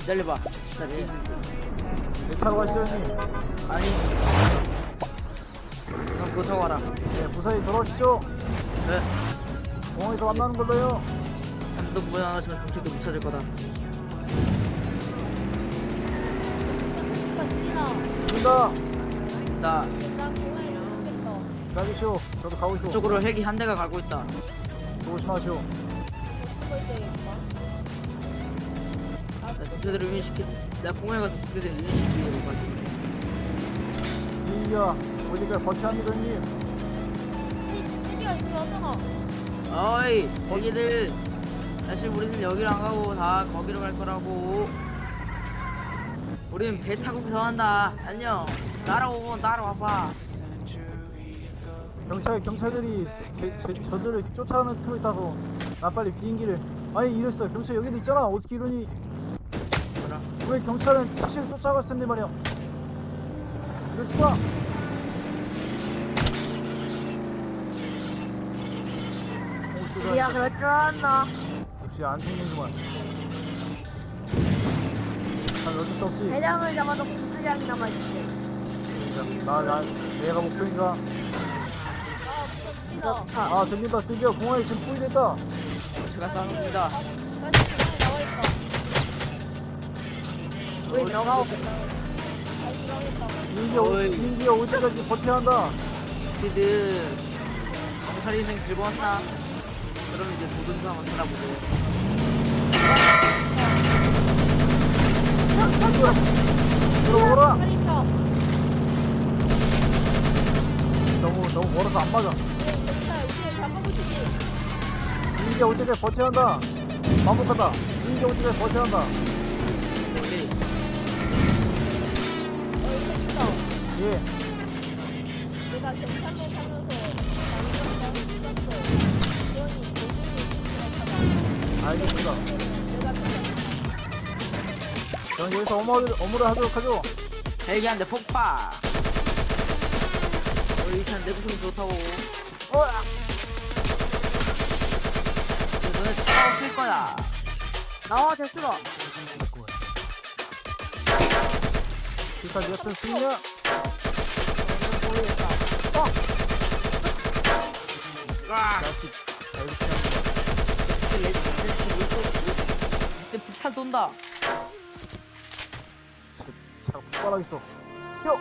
S1: 기다려봐. 나 뒤.
S2: 가시죠 형님.
S1: 아니. 넌 그거 타고 와라.
S2: 네 무사히 돌아오시죠.
S1: 네.
S2: 공항에서 만나는 걸로요.
S1: 산도 구분 안 하시면 경찰도 못 찾을 거다.
S3: 공항에 도착했어.
S2: 가시죠. 저도 가고 있어.
S1: 그쪽으로 헬기 한 대가 가고 있다.
S2: 조심하시오.
S1: 경찰들을 유인시키. 내가 공항에 가서 유인시키려고 가지.
S2: 이야 어디까지 버텨야 합니다 형님.
S3: 후기가 이미 왔잖아.
S1: 어이, 거기들. 사실 우리는 여기로 안 가고 다 거기로 갈 거라고. 우린 배 타고 구성한다. 안녕. 날아오고 날아와봐.
S2: 경찰 경찰들이 제, 제, 저들을 쫓아가는 틈을 타고 나 빨리 비행기를 아니 이랬어 경찰 여기도 있잖아 어떻게 이러니? 왜 경찰은 택시를 쫓아갔을 텐데 말이야 이럴 수가 오, 쏘자.
S6: 야, 그럴 줄 알았나?
S2: 역시 안 생기는구만 난 어쩔 수 없지
S6: 대장을 잡아도 구수장이 남아있지.
S2: 나, 나, 얘가 목표인가? 아아 들린다 드디어 공항에 지금 포위됐다
S1: 제가 싸웁니다.
S6: 우리 너가
S2: 비행기가, 오-
S1: 어이.
S2: 비행기가 올 때까지 버텨야 한다.
S1: 피드. 경찰 인생 즐거웠나? 그럼 이제 모든 상황을 살아보고.
S2: 들어오라 너무 너무 멀어서 안 맞아.
S3: 네 경찰 우리 잡아보시지
S2: 비행기가 올 때까지 버텨야 한다. 반복한다. 비행기가 올 때까지 버텨야 한다 예
S3: 내가 경찰로 사면서 그러니 모든이
S2: 알겠습니다 저는 여기서 업무를, 업무를 하도록 하죠
S1: 헬기한테 폭파. 우리 이찬 내구성이 좋다고.
S2: 어!
S1: 너네 차 없을 거야.
S6: 나와 됐어.
S2: 일단 몇번 쓰냐 자식 알겠지
S1: 그때 폭탄 쏜다.
S2: 차가 폭발하겠어 뿅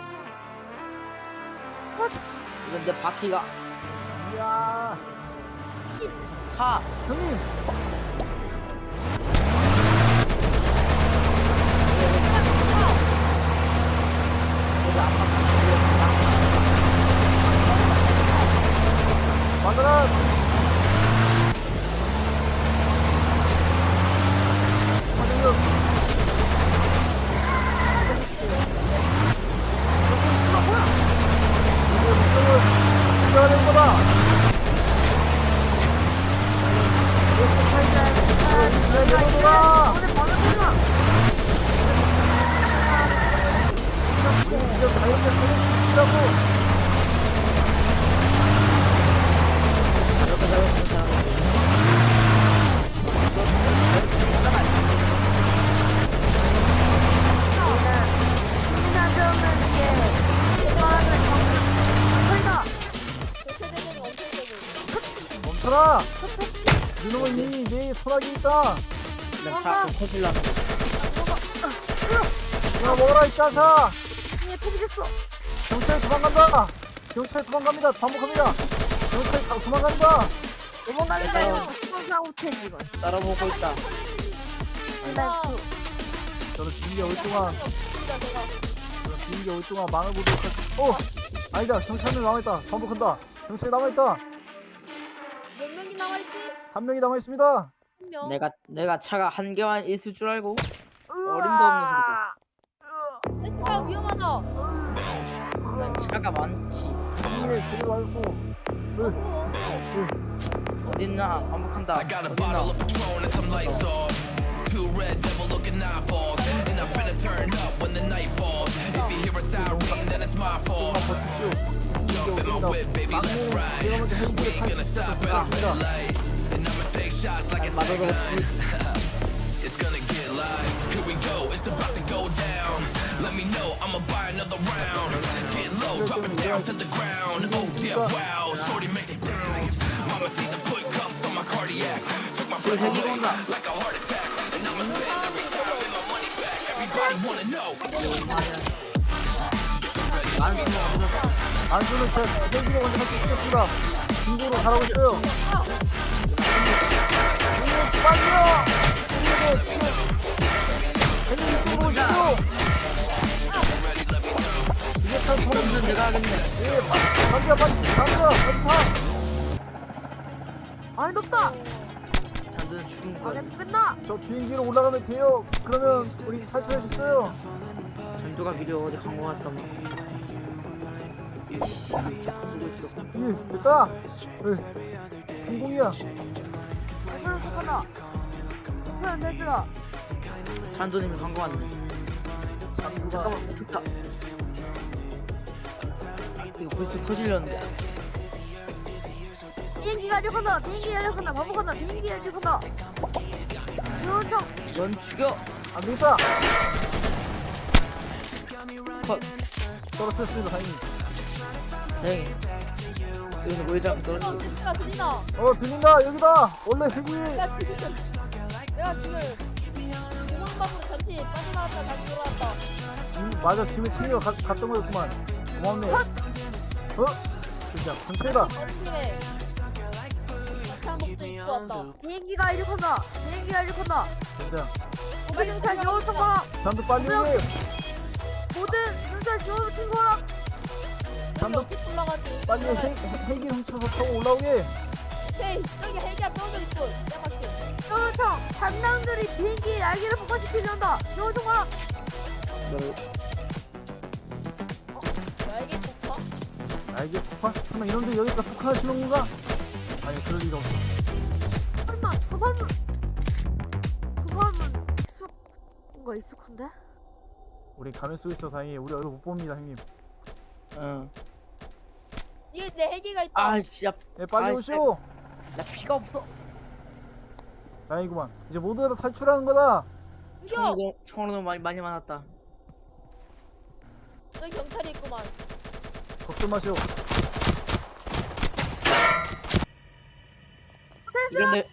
S1: 이건 내 바퀴가.
S2: 이야.
S1: 타.
S2: 형님. 만들어 만 들
S1: 터질라.
S2: 그냥 먹어라 이 짜사
S6: 이게 포기됐어.
S2: 경찰 도망간다 경찰 도망갑니다 반복합니다 경찰 다 도망간다
S6: 도망가니까요. 항상 우체지 이건.
S1: 따라보고 있다.
S6: 라이프.
S2: 저는 비행기 올 동안 저는 비행기 올 동안 망을 보도록 할 어 아니다 경찰은 남아있다 반복한다 경찰 남아있다
S3: 몇 명이 남아있지?
S2: 한 명이 남아있습니다
S3: 한 명
S1: 내가 내가 차가 한 개만 있을 줄 알고 어림도 없는 소리다.
S3: 에스카 위험하다
S1: 이건 차가 많지.
S2: 맞았어 으, 으.
S1: 어딨나? 반복한다. 어딨나?
S4: Two red devil looking eyeballs. And I'm finna turn up when the night falls. If you hear a siren, then it's my fault. Jump in my whip, baby, let's ride. We ain't gonna stop at a red light. And I'ma take shots like it's a gun. It's gonna get live. Here we go, it's about to go down. Let me know, I'ma buy another round. Get low, drop it down to the ground. Oh yeah, wow, shorty make it bounce. Mama see the put cuffs on my cardiac. Took my breath
S1: 저기
S4: away
S1: 온다.
S4: like a heart attack. And I'ma spend every dime and my money back. Everybody wanna know.
S1: 만수는 어디서
S2: 안수는 제 비행기로 먼저 할수 있겠습니다 중국으로 가라고 있어요 오, 빨리요 쟤는 이쪽으로 참 소름
S1: 없는 내가 하겠네.
S2: 예, 빨리 빨리 빨리 빨리 타
S6: 아니 높다.
S1: 잔드는 죽은
S6: 아,
S1: 거야.
S6: 내 끝나.
S2: 저 비행기로 올라가면 돼요. 그러면 우리 탈출해 줬어요.
S1: 전두가 비디오 어디 간거 같더만. 이씨.
S2: 예, 됐다. 예, 성공이야.
S6: 좋구나. 그럼 됐어.
S1: 잔도님이 같네.
S2: 장구가
S1: 잠깐만, 멈췄다. 이거 벌써 터질렸는데.
S6: 비행기가 이륙한다. 비행기가 이륙한다. 반복한다. 비행기가 이륙한다. 요청.
S1: 넌 죽여!
S2: 안 되겠다.
S1: 컷.
S2: 떨어뜨렸습니다, 다행히.
S1: 다행히 여기서 모여장 떨어지고
S3: 내가 들리나?
S2: 어 들린다 여기다 원래 헬기
S3: 내가 지금 내가 지금 공항방으로 잠시 빠져나왔다 다시 돌아왔다.
S2: 짐 맞아 짐을 챙겨 가, 갔던 거였구만 고맙네 어? 진짜 전체다
S3: 어림에 장복도 입고 왔다.
S6: 비행기가 이륙한다. 비행기가 이륙한다.
S2: 진짜
S6: 우리경찰 지원 청구하라.
S2: 잠도 빨리 해
S6: 모든 경찰 지원 청구하라.
S2: 잠도
S3: 올라가지?
S2: 빨리 헬, 헬기 훔쳐서 타고 올라오게
S3: 헤이 저기 헬기가 떨어져 있고 양아치.
S6: 지원청 담당들이 비행기 날개를 폭파시키려 한다. 지원 청구하라.
S3: 날개 폭파?
S2: 알게 폭파? 설마 이놈들 여기다 폭파하시는 건가? 아니 그럴 리가 없어
S6: 설마 저 사람은 저 사람은 익숙 뭔가 익숙한데?
S2: 우리 가면 속에 있어 다행히 우리 얼굴 못 봅니다 형님
S1: 응
S3: 뒤에 내 헬기가 있다.
S1: 아씨 야,
S2: 예 빨리
S1: 아이,
S2: 오시오.
S1: 나 피가 없어.
S2: 다행이구만. 이제 모두 다 탈출하는 거다.
S3: 죽여!
S1: 총으로 총으로 너무 많이 많이 많았다.
S3: 저기 경찰이 있구만.
S2: 걱정 마시오.
S1: 이런데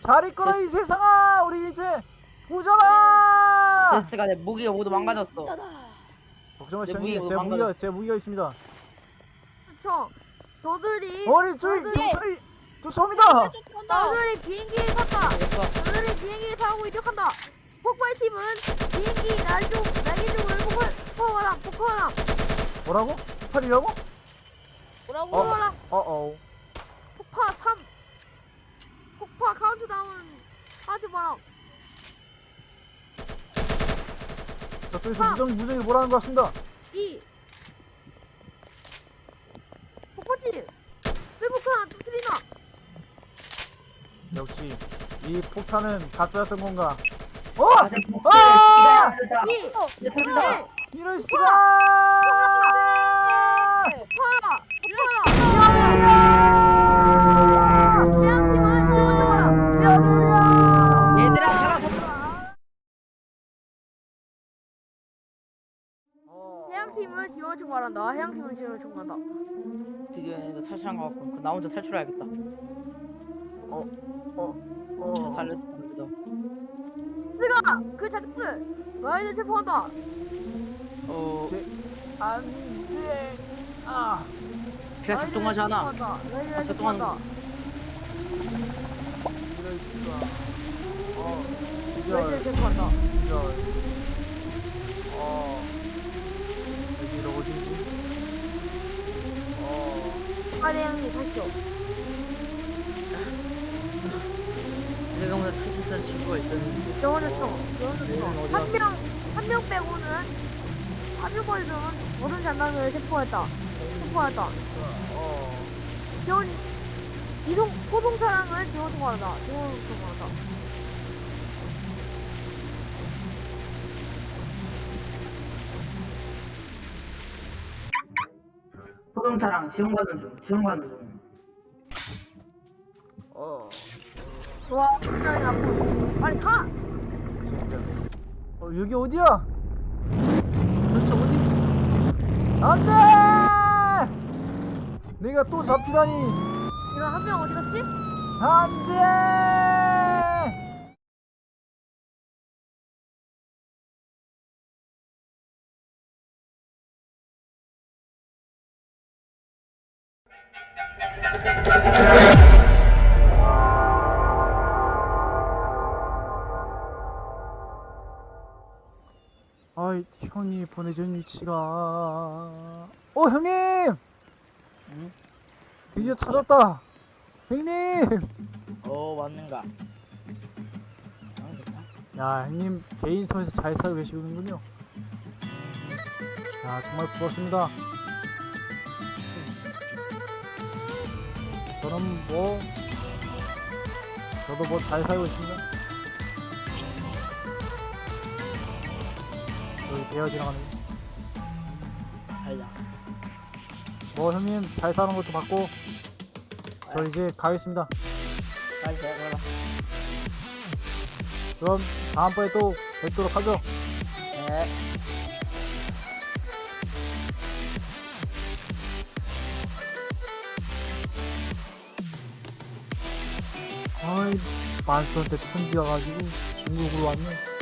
S2: 잘 있거라 이 세상아! 우리 이제 부자라
S1: 제스가 내 무기가 모두 망가졌어.
S2: 걱정 마시오
S1: 내 무기가
S2: 형님 제
S1: 망가졌어.
S2: 무기가 제 무기가 있습니다
S6: 청 저들이
S2: 어리 저기
S3: 저기!
S2: 경찰이
S3: 쫓아온다.
S6: 저들이 비행기를 탔다.
S1: 됐어
S6: 저들이 비행기를 타고 이륙한다. 폭발 팀은 비행기 날쪽 날개 쪽을 폭발 폭발하라 폭발하라
S2: 뭐라고? 폭발이라고?
S3: 뭐라고?
S6: 폭발하라
S2: 어어
S6: 폭파 3 폭파 카운트다운 하트 바람
S2: 저쪽에서
S6: 아.
S2: 무정, 무정이 뭐라는 것 같습니다 이 폭탄은 가짜였던 건가 어!
S1: 아!
S2: 아!
S6: 2
S1: 이제 터진다
S2: 이럴 수가
S6: 폭파하라 폭파하라 태양팀은 지원 청하라
S2: 미안해요
S1: 얘들아 살아서
S6: 해양팀은 지원 청구한다. 해양팀은 지원 청구한다.
S1: 드디어 내가 탈출한 것 같고 그나 혼자 탈출해야겠다
S2: 어,
S1: 잘 살렸을 겁니다.
S6: 스가 그 자들 너희들 체포한다.
S1: 어.
S2: 제... 안돼. 아.
S1: 피가 작동하지 않아. 아,
S6: 체포한다.
S1: 작동하는
S2: 이럴 수가 어
S6: 너희들 체포한다.
S2: 기절 어. 여기가 어디지 어.
S6: 아네 형님 가시죠.
S1: 내가 먼저 탈출했던 친구가 있었는데
S6: 영원을 쳐.
S1: 얘는 어디
S6: 쳐.
S1: 갔어?
S6: 한명 한 명 빼고는 파주벌들은 모든 장난을 체포했다. 체포했다.
S2: 어.
S6: 지원 이동 고동 차량은 지원 청구한다. 지원 청구한다.
S1: 소동차랑 지원받는 중 지원받는 중
S6: 와, 장난이 나고. 빨리 가.
S2: 진짜 어 여기 어디야 도대체 어디 안돼 내가 또 잡히다니
S6: 이런 한명 어디 갔지?
S2: 안돼 보내준 위치가. 어 형님!
S1: 응?
S2: 드디어 찾았다. 형님!
S1: 어 왔는가?
S2: 야 형님 개인 섬에서 잘 살고 계시는군요. 야 정말 부럽습니다. 저는 뭐 저도 뭐 잘 살고 있습니다 배어 지나가는
S1: 아야
S2: 뭐 형님 잘 사는 것도 봤고 저 이제 가겠습니다.
S1: 빨리 잘 가라.
S2: 그럼 다음번에 또 뵙도록 하죠.
S1: 네.
S2: 아이 만수한테 편지 와가지고 중국으로 왔네.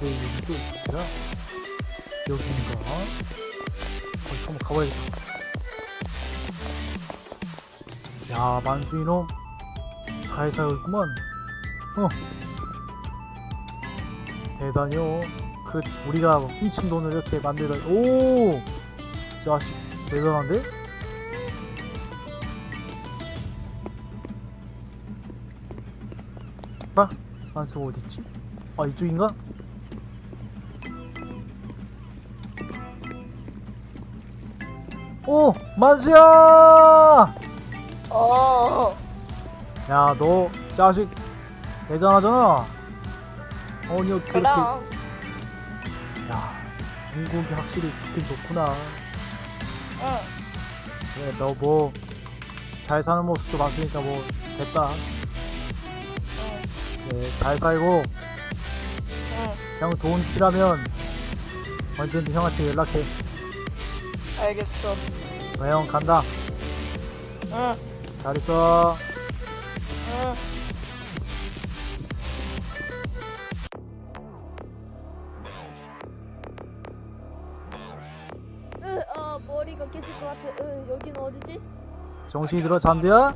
S2: 어, 근데 여기도 어디야? 여긴가? 거기 한번 가봐야겠다 야 만수 이놈 잘 살고 있구만 어 대단요 그 우리가 훔친 돈을 이렇게 만들다 오 자식 대단한데? 아, 만수가 어딨지? 아 이쪽인가? 만수야!
S3: 어.
S2: 야 너 자식 대단하잖아 어니 어떻게 이렇게
S3: 그럼.
S2: 야 중국이 확실히 좋긴 좋구나
S3: 응.
S2: 그래 너 뭐 잘 사는 모습도 봤으니까 뭐 됐다 그래 잘 살고
S3: 응.
S2: 형돈 필요하면 언제든 형한테 연락해
S3: 알겠어.
S2: 그래 형 간다
S3: 응.
S2: 잘 있어
S3: 응.
S6: 으, 아 머리가 깨질 것 같아. 으, 여기는 어디지?
S2: 정신이 들어 잠들야?